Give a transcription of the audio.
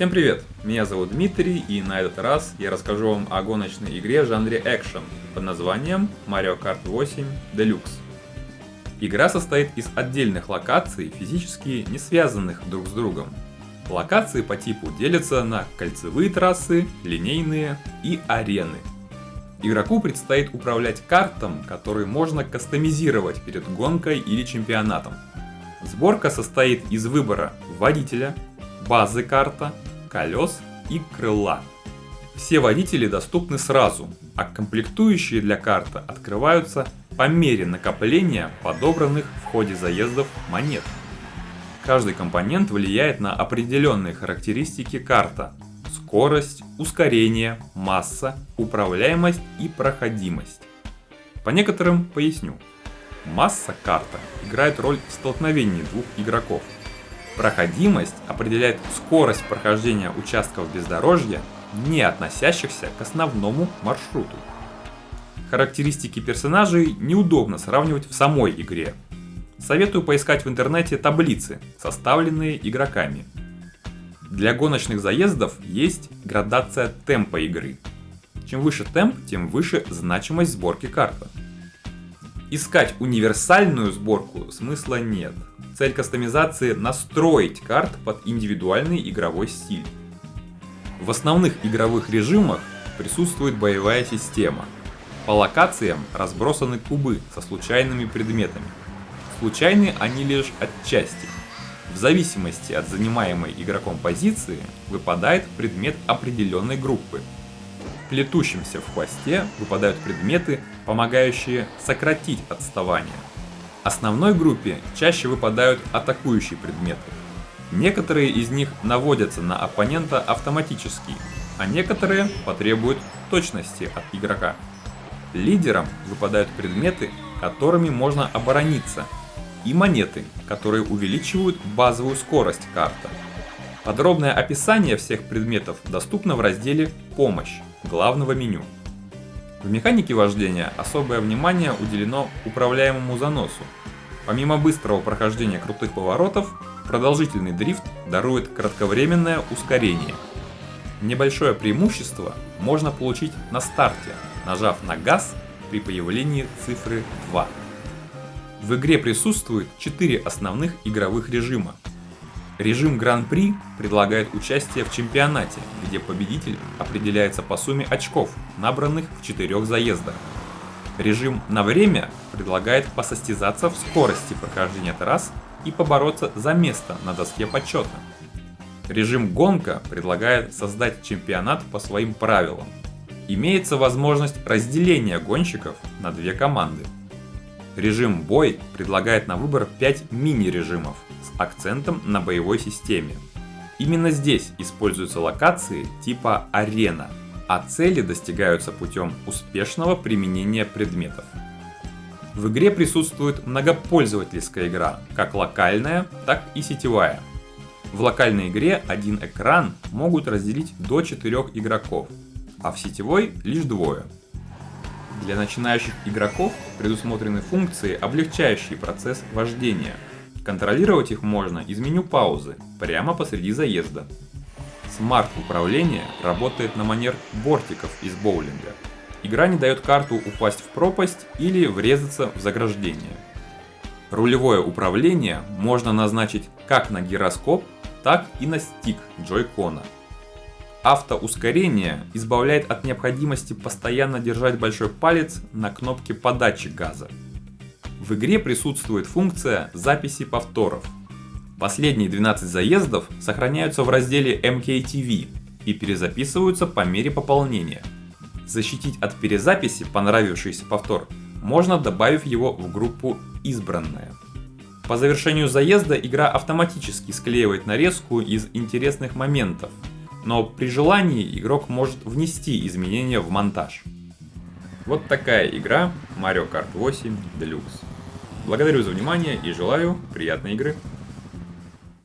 Всем привет! Меня зовут Дмитрий и на этот раз я расскажу вам о гоночной игре в жанре экшен под названием Mario Kart 8 Deluxe. Игра состоит из отдельных локаций, физически не связанных друг с другом. Локации по типу делятся на кольцевые трассы, линейные и арены. Игроку предстоит управлять картом, который можно кастомизировать перед гонкой или чемпионатом. Сборка состоит из выбора водителя, базы карта, колес и крыла. Все водители доступны сразу, а комплектующие для карты открываются по мере накопления подобранных в ходе заездов монет. Каждый компонент влияет на определенные характеристики карта – скорость, ускорение, масса, управляемость и проходимость. По некоторым поясню. Масса карта играет роль в двух игроков – Проходимость определяет скорость прохождения участков бездорожья, не относящихся к основному маршруту. Характеристики персонажей неудобно сравнивать в самой игре. Советую поискать в интернете таблицы, составленные игроками. Для гоночных заездов есть градация темпа игры. Чем выше темп, тем выше значимость сборки карты. Искать универсальную сборку смысла нет. Цель кастомизации – настроить карт под индивидуальный игровой стиль. В основных игровых режимах присутствует боевая система. По локациям разбросаны кубы со случайными предметами. Случайны они лишь отчасти. В зависимости от занимаемой игроком позиции выпадает предмет определенной группы, плетущимся в хвосте выпадают предметы, помогающие сократить отставание. Основной группе чаще выпадают атакующие предметы. Некоторые из них наводятся на оппонента автоматически, а некоторые потребуют точности от игрока. Лидерам выпадают предметы, которыми можно оборониться, и монеты, которые увеличивают базовую скорость карты. Подробное описание всех предметов доступно в разделе «Помощь» главного меню. В механике вождения особое внимание уделено управляемому заносу. Помимо быстрого прохождения крутых поворотов, продолжительный дрифт дарует кратковременное ускорение. Небольшое преимущество можно получить на старте, нажав на газ при появлении цифры 2. В игре присутствует 4 основных игровых режима, Режим Гран-при предлагает участие в чемпионате, где победитель определяется по сумме очков, набранных в четырех заездах. Режим на время предлагает посостязаться в скорости прохождения трасс и побороться за место на доске почета. Режим гонка предлагает создать чемпионат по своим правилам. Имеется возможность разделения гонщиков на две команды. Режим бой предлагает на выбор 5 мини-режимов – с акцентом на боевой системе. Именно здесь используются локации типа арена, а цели достигаются путем успешного применения предметов. В игре присутствует многопользовательская игра, как локальная, так и сетевая. В локальной игре один экран могут разделить до 4 игроков, а в сетевой лишь двое. Для начинающих игроков предусмотрены функции, облегчающие процесс вождения – Контролировать их можно из меню паузы, прямо посреди заезда. Смарт-управление работает на манер бортиков из боулинга. Игра не дает карту упасть в пропасть или врезаться в заграждение. Рулевое управление можно назначить как на гироскоп, так и на стик джойкона. Автоускорение избавляет от необходимости постоянно держать большой палец на кнопке подачи газа. В игре присутствует функция записи повторов. Последние 12 заездов сохраняются в разделе MKTV и перезаписываются по мере пополнения. Защитить от перезаписи понравившийся повтор можно, добавив его в группу «Избранная». По завершению заезда игра автоматически склеивает нарезку из интересных моментов, но при желании игрок может внести изменения в монтаж. Вот такая игра Mario Kart 8 Deluxe. Благодарю за внимание и желаю приятной игры.